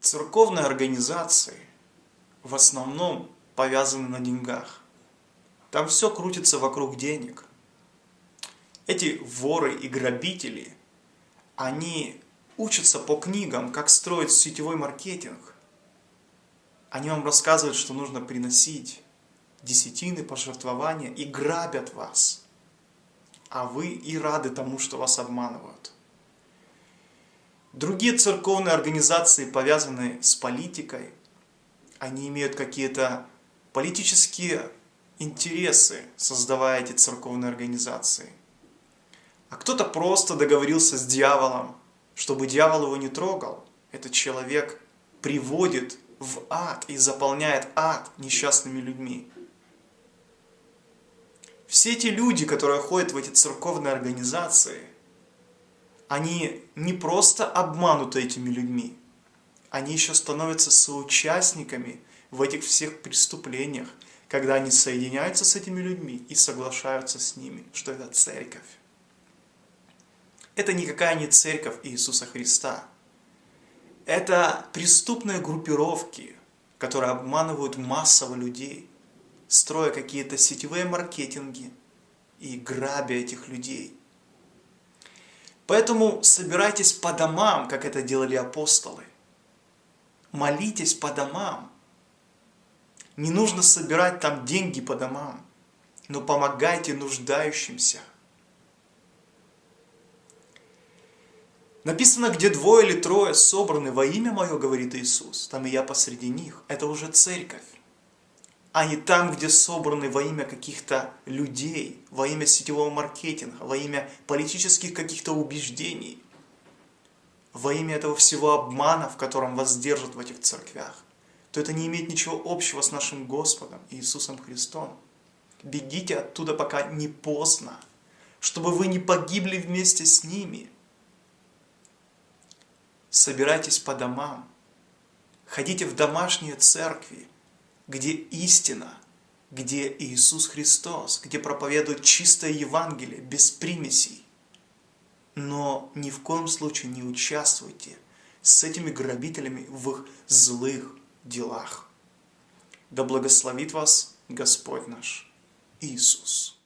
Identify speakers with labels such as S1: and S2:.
S1: Церковные организации в основном повязаны на деньгах. Там все крутится вокруг денег. Эти воры и грабители, они учатся по книгам, как строить сетевой маркетинг. Они вам рассказывают, что нужно приносить десятины, пожертвования и грабят вас. А вы и рады тому, что вас обманывают. Другие церковные организации, повязанные с политикой, они имеют какие-то политические интересы, создавая эти церковные организации. А кто-то просто договорился с дьяволом, чтобы дьявол его не трогал. Этот человек приводит в ад и заполняет ад несчастными людьми. Все эти люди, которые ходят в эти церковные организации, они не просто обмануты этими людьми, они еще становятся соучастниками в этих всех преступлениях, когда они соединяются с этими людьми и соглашаются с ними, что это церковь. Это никакая не церковь Иисуса Христа. Это преступные группировки, которые обманывают массово людей, строя какие-то сетевые маркетинги и грабя этих людей. Поэтому собирайтесь по домам, как это делали апостолы. Молитесь по домам. Не нужно собирать там деньги по домам, но помогайте нуждающимся. Написано, где двое или трое собраны во имя Мое, говорит Иисус, там и я посреди них. Это уже церковь а не там, где собраны во имя каких-то людей, во имя сетевого маркетинга, во имя политических каких-то убеждений, во имя этого всего обмана, в котором вас держат в этих церквях, то это не имеет ничего общего с нашим Господом Иисусом Христом. Бегите оттуда, пока не поздно, чтобы вы не погибли вместе с ними. Собирайтесь по домам, ходите в домашние церкви, где истина, где Иисус Христос, где проповедует чистое Евангелие, без примесей. Но ни в коем случае не участвуйте с этими грабителями в их злых делах. Да благословит вас Господь наш Иисус.